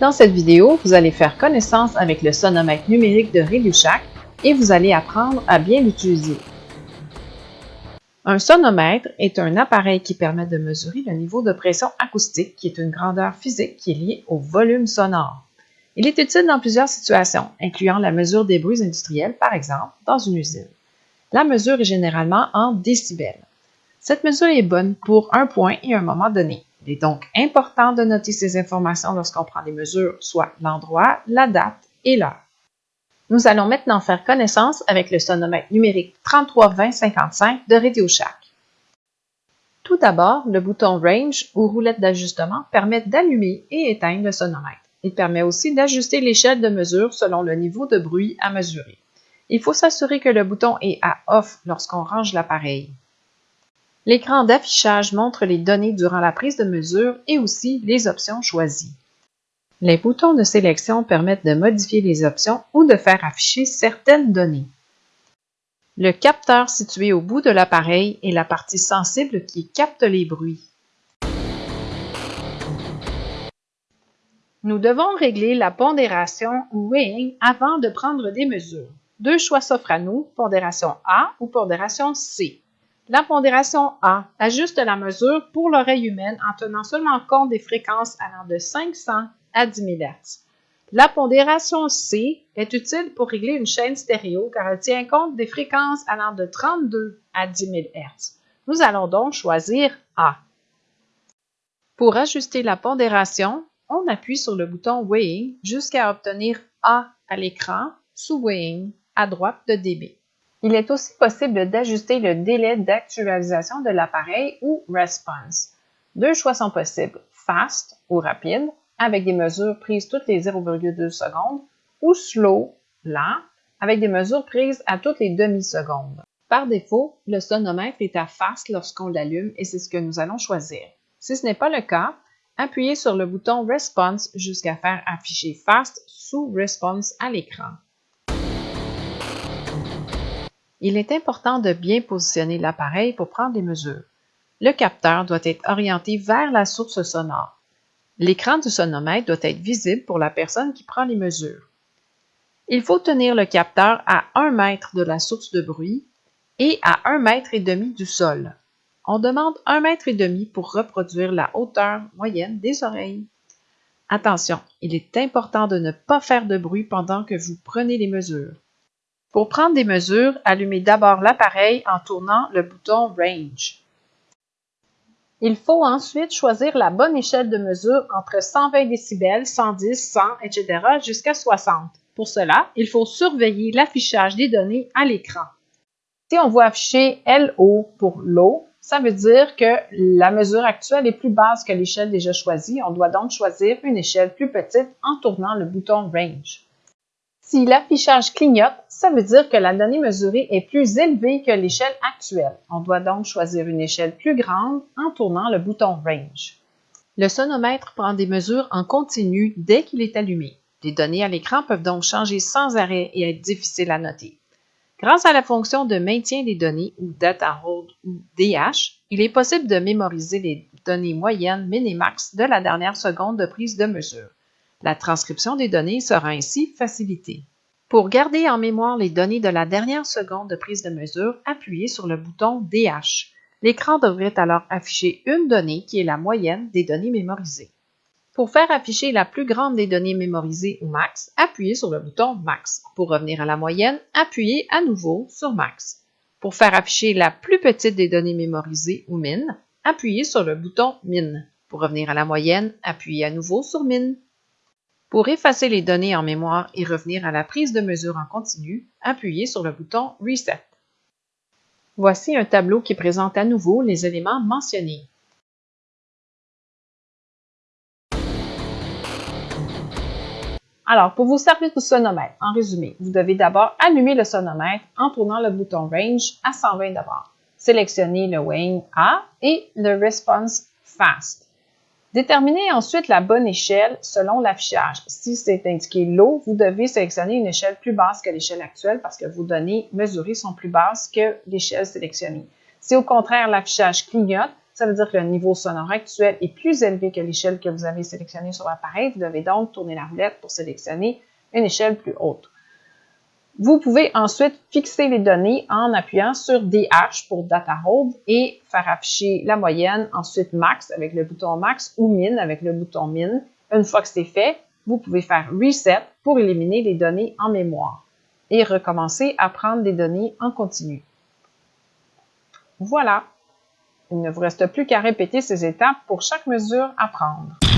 Dans cette vidéo, vous allez faire connaissance avec le sonomètre numérique de RadioShack et vous allez apprendre à bien l'utiliser. Un sonomètre est un appareil qui permet de mesurer le niveau de pression acoustique, qui est une grandeur physique qui est liée au volume sonore. Il est utile dans plusieurs situations, incluant la mesure des bruits industriels, par exemple, dans une usine. La mesure est généralement en décibels. Cette mesure est bonne pour un point et un moment donné. Il est donc important de noter ces informations lorsqu'on prend des mesures, soit l'endroit, la date et l'heure. Nous allons maintenant faire connaissance avec le sonomètre numérique 332055 de RadioShack. Tout d'abord, le bouton Range ou roulette d'ajustement permet d'allumer et éteindre le sonomètre. Il permet aussi d'ajuster l'échelle de mesure selon le niveau de bruit à mesurer. Il faut s'assurer que le bouton est à Off lorsqu'on range l'appareil. L'écran d'affichage montre les données durant la prise de mesure et aussi les options choisies. Les boutons de sélection permettent de modifier les options ou de faire afficher certaines données. Le capteur situé au bout de l'appareil est la partie sensible qui capte les bruits. Nous devons régler la pondération ou weighing avant de prendre des mesures. Deux choix s'offrent à nous, pondération A ou pondération C. La pondération A ajuste la mesure pour l'oreille humaine en tenant seulement compte des fréquences allant de 500 à 10 000 Hz. La pondération C est utile pour régler une chaîne stéréo car elle tient compte des fréquences allant de 32 à 10 000 Hz. Nous allons donc choisir A. Pour ajuster la pondération, on appuie sur le bouton Weighing jusqu'à obtenir A à l'écran sous Weighing à droite de dB. Il est aussi possible d'ajuster le délai d'actualisation de l'appareil ou Response. Deux choix sont possibles, Fast ou rapide, avec des mesures prises toutes les 0,2 secondes, ou Slow, lent, avec des mesures prises à toutes les demi-secondes. Par défaut, le sonomètre est à Fast lorsqu'on l'allume et c'est ce que nous allons choisir. Si ce n'est pas le cas, appuyez sur le bouton Response jusqu'à faire afficher Fast sous Response à l'écran. Il est important de bien positionner l'appareil pour prendre des mesures. Le capteur doit être orienté vers la source sonore. L'écran du sonomètre doit être visible pour la personne qui prend les mesures. Il faut tenir le capteur à 1 mètre de la source de bruit et à 1 mètre et demi du sol. On demande 1 mètre et demi pour reproduire la hauteur moyenne des oreilles. Attention, il est important de ne pas faire de bruit pendant que vous prenez les mesures. Pour prendre des mesures, allumez d'abord l'appareil en tournant le bouton Range. Il faut ensuite choisir la bonne échelle de mesure entre 120 décibels, 110, 100, etc. jusqu'à 60. Pour cela, il faut surveiller l'affichage des données à l'écran. Si on voit afficher LO pour low, ça veut dire que la mesure actuelle est plus basse que l'échelle déjà choisie. On doit donc choisir une échelle plus petite en tournant le bouton Range. Si l'affichage clignote, ça veut dire que la donnée mesurée est plus élevée que l'échelle actuelle. On doit donc choisir une échelle plus grande en tournant le bouton Range. Le sonomètre prend des mesures en continu dès qu'il est allumé. Les données à l'écran peuvent donc changer sans arrêt et être difficiles à noter. Grâce à la fonction de maintien des données ou Data Hold ou DH, il est possible de mémoriser les données moyennes minimax de la dernière seconde de prise de mesure. La transcription des données sera ainsi facilitée. Pour garder en mémoire les données de la dernière seconde de prise de mesure, appuyez sur le bouton DH. L'écran devrait alors afficher une donnée qui est la moyenne des données mémorisées. Pour faire afficher la plus grande des données mémorisées ou max, appuyez sur le bouton max. Pour revenir à la moyenne, appuyez à nouveau sur max. Pour faire afficher la plus petite des données mémorisées ou min, appuyez sur le bouton min. Pour revenir à la moyenne, appuyez à nouveau sur min. Pour effacer les données en mémoire et revenir à la prise de mesure en continu, appuyez sur le bouton Reset. Voici un tableau qui présente à nouveau les éléments mentionnés. Alors, pour vous servir du sonomètre, en résumé, vous devez d'abord allumer le sonomètre en tournant le bouton Range à 120 d'abord. Sélectionnez le Weighing A et le Response Fast. Déterminez ensuite la bonne échelle selon l'affichage. Si c'est indiqué Low, vous devez sélectionner une échelle plus basse que l'échelle actuelle parce que vos données mesurées sont plus basses que l'échelle sélectionnée. Si au contraire l'affichage clignote, Ça veut dire que le niveau sonore actuel est plus élevé que l'échelle que vous avez sélectionnée sur l'appareil. Vous devez donc tourner la roulette pour sélectionner une échelle plus haute. Vous pouvez ensuite fixer les données en appuyant sur DH pour Data Hold et faire afficher la moyenne, ensuite Max avec le bouton Max ou Min avec le bouton Min. Une fois que c'est fait, vous pouvez faire Reset pour éliminer les données en mémoire et recommencer à prendre des données en continu. Voilà, il ne vous reste plus qu'à répéter ces étapes pour chaque mesure à prendre.